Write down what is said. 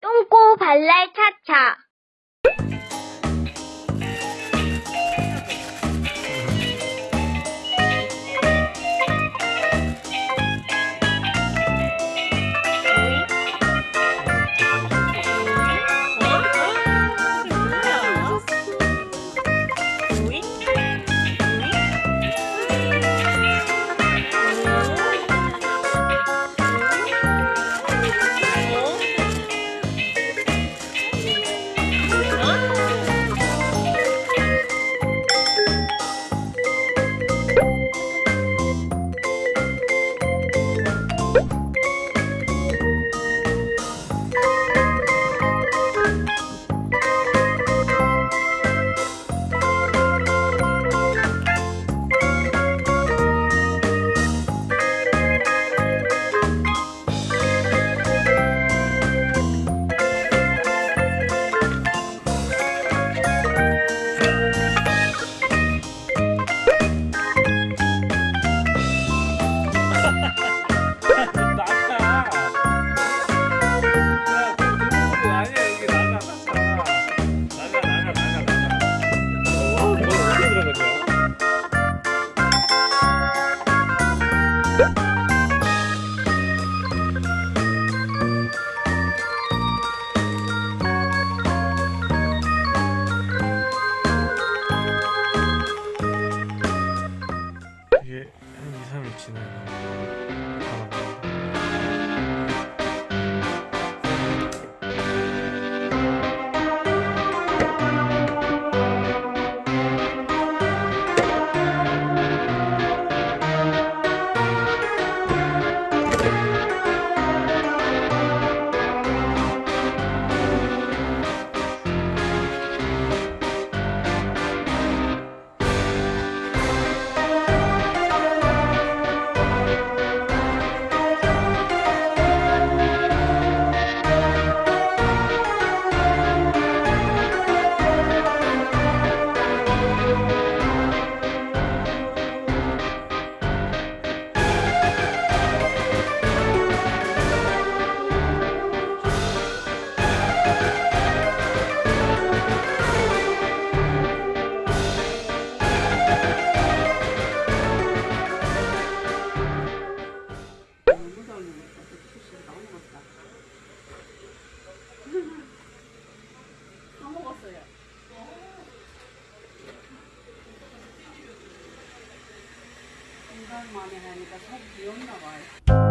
똥꼬 발랄 차차. 基本上看是 Güzel manevi kasap diyorum da var.